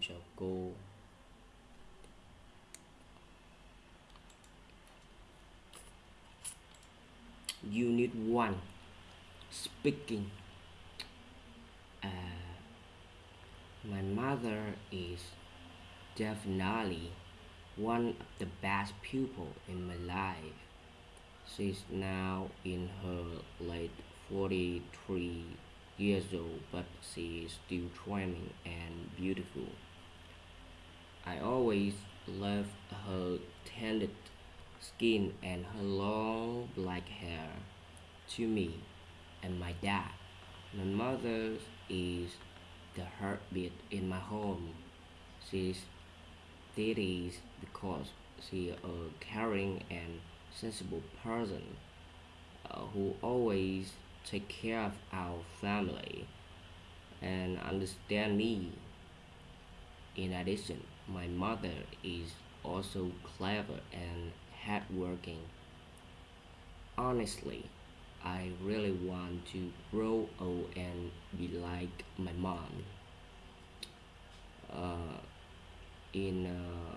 chào cô Unit 1 Speaking uh, My mother is definitely one of the best people in my life. She's now in her late 43 years old, but she is still charming and beautiful. Always loved her tanned skin and her long black hair. To me and my dad, my mother is the heartbeat in my home. She's that is because she is a caring and sensible person uh, who always take care of our family and understand me. In addition, my mother is also clever and hardworking. Honestly, I really want to grow old and be like my mom. Uh, in uh,